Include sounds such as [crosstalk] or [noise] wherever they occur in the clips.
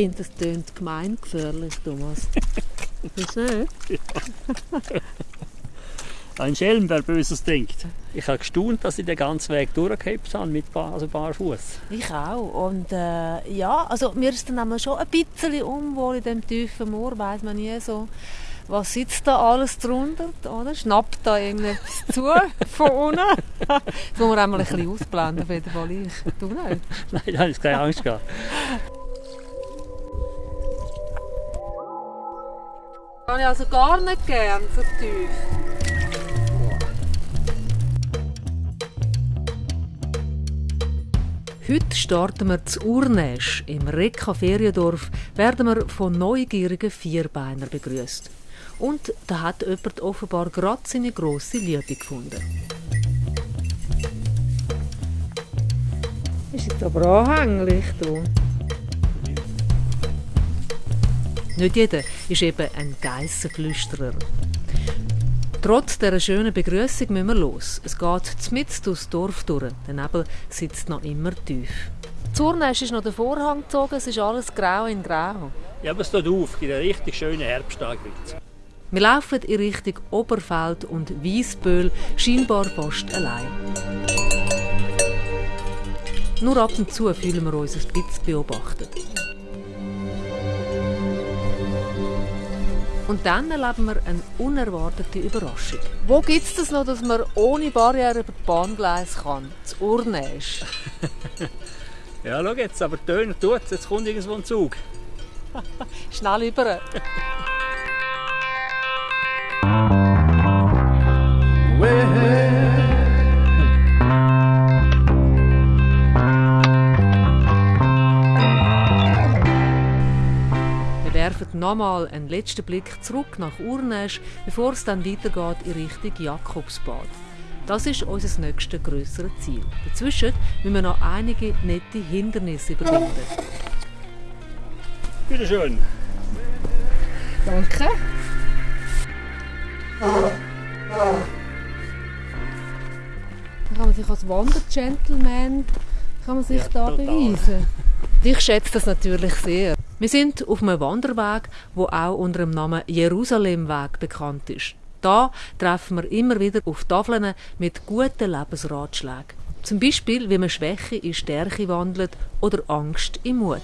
finde, das tönt gemeingefährlich, Thomas. [laughs] Du nicht? Ein Schelm, wer Böses denkt. Ich habe gestaunt, dass ich den ganzen Weg durchgehabt habe mit Bar, also barfuß. Ich auch. Und äh, ja, also mir ist dann einmal schon ein bisschen unwohl in dem tiefen Moor, weiß man nie so. Was sitzt da alles drunter? Oder? Schnappt da irgendetwas [laughs] zu von unten? [laughs] Das muss man einmal ein bisschen ausblenden, auf jeden Fall ich. Du nicht? Nein, da habe ich keine Angst gehabt. Kann ich also gar nicht gern so tief. Heute starten wir zu Urnäsch. Im Rekka Feriendorf werden wir von neugierigen Vierbeinern begrüßt. Und da hat jemand offenbar gerade seine grosse Liebe gefunden. Ist jetzt aber anhänglich, du. Nicht jeder ist eben ein Geissenflüsterer. Trotz dieser schönen Begrüßung müssen wir los. Es geht mitten durchs Dorf durch. Der Nebel sitzt noch immer tief. Zurnäsch ist noch der Vorhang gezogen, es ist alles grau in grau. Ja, aber es tut auf, in einen richtig schönen Herbsttag Wir laufen in Richtung Oberfeld und Wiesböhl, scheinbar fast allein. Nur ab und zu fühlen wir uns ein bisschen beobachtet. Und dann erleben wir eine unerwartete Überraschung. Wo gibt es das noch, dass man ohne Barriere über die Bahngleis kann? Das Urnäsch. [laughs] Ja, schau jetzt, aber Töner tut Jetzt kommt irgendwo ein Zug. Schnell über. [laughs] werfen nochmal einen letzten Blick zurück nach Urnäsch, bevor es dann weitergeht in Richtung Jakobsbad. Das ist unser nächstes grösseres Ziel. Dazwischen müssen wir noch einige nette Hindernisse überwinden. Bitte schön. Danke. Dann kann man sich als Wandergentleman kann man sich Ja, da total. beweisen. [laughs] Ich schätze das natürlich sehr. Wir sind auf einem Wanderweg, wo auch unter dem Namen Jerusalemweg bekannt ist. Da treffen wir immer wieder auf Tafeln mit guten Lebensratschlägen. Zum Beispiel, wie man Schwäche in Stärke wandelt oder Angst in Mut.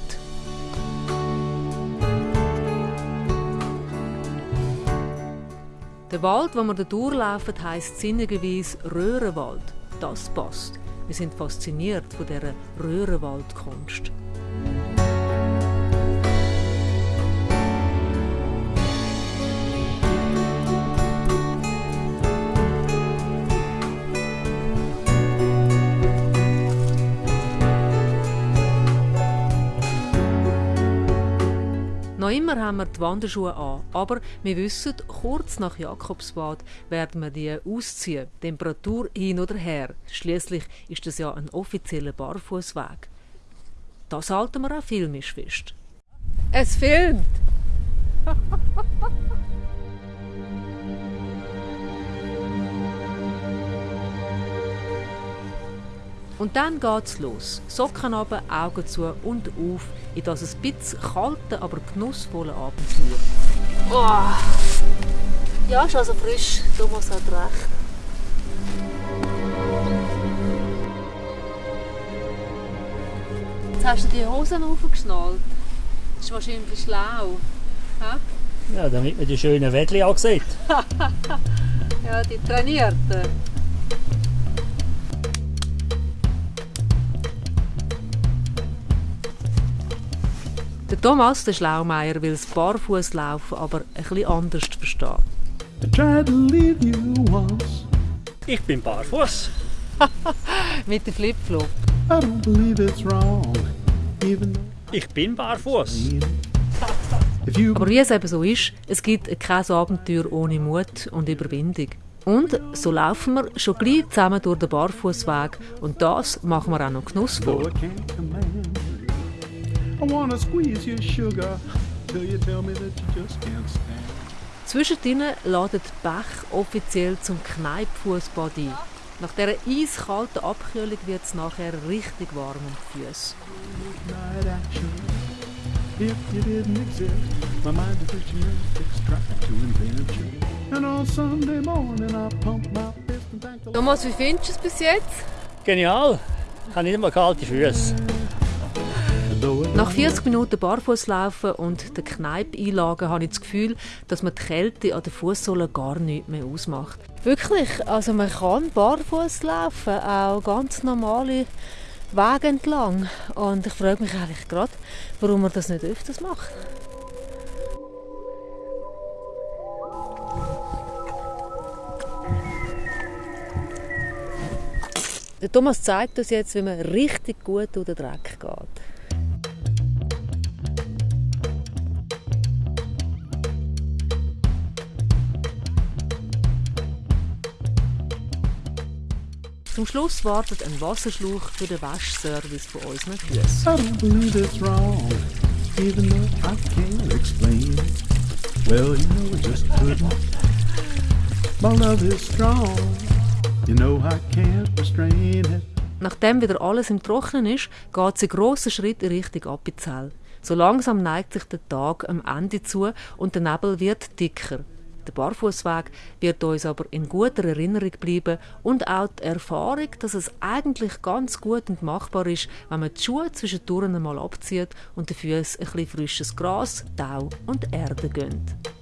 Der Wald, wo wir durchlaufen, heisst sinnigerweise Röhrenwald. Das passt. Wir sind fasziniert von dieser Röhrenwaldkunst. Immer haben wir die Wanderschuhe an, aber wir wissen, kurz nach Jakobsbad werden wir die ausziehen. Temperatur hin oder her. Schließlich ist das ja ein offizieller Barfußweg. Das halten wir auch filmisch fest. Es filmt! [laughs] Und dann geht's los. Socken runter, Augen zu und auf in das ein bisschen kalte, aber genussvolle Abenteuer. Oh. Ja, ist also frisch. Thomas hat recht. Jetzt hast du die Hosen aufgeschnallt. Das ist wahrscheinlich schlau. Hä? Ja, damit man die schönen Wädli auch [laughs] sieht. Ja, die trainierten. Der Thomas, der Schlaumeier, will das Barfußlaufen aber ein bisschen anders verstehen. Ich bin barfuß. [laughs] Mit dem Flipflop. I don't believe it's wrong, even though Ich bin barfuß. if you Aber wie es eben so ist, es gibt kein Abenteuer ohne Mut und Überwindung. Und so laufen wir schon gleich zusammen durch den Barfußweg und das machen wir auch noch genussvoll. Zwischendrin ladet Bech offiziell zum Kneipfußbad ein. Nach dieser eiskalten Abkühlung wird es nachher richtig warm um die Füße. Night action. if you didn't exist. My mind is a gymnastics trying to invent you. And on Sunday morning I pump my fist and thank the Lord. Thomas, wie findest du es bis jetzt? Genial. Ich habe nicht immer kalte Füße. Nach 40 Minuten Barfußlaufen und der Kneipp-Einlagen habe ich das Gefühl, dass man die Kälte an den Fußsohlen gar nicht mehr ausmacht. Wirklich, also man kann barfuß laufen, auch ganz normale Wege entlang. Und ich frage mich eigentlich gerade, warum man das nicht öfters macht. Der Thomas zeigt uns jetzt, wie man richtig gut durch den Dreck geht. Zum Schluss wartet ein Wasserschlauch für den Waschservice von unseren Füßen. It. Well, you know, I just couldn't. My love is strong, you know, I can't restrain it. Nachdem wieder alles im Trocknen ist, geht es in grossen Schritt in Richtung Appenzell. So langsam neigt sich der Tag am Ende zu und der Nebel wird dicker. Der Barfußweg wird uns aber in guter Erinnerung bleiben und auch die Erfahrung, dass es eigentlich ganz gut und machbar ist, wenn man die Schuhe zwischendurch einmal abzieht und Füßen ein bisschen frisches Gras, Tau und Erde gönnt.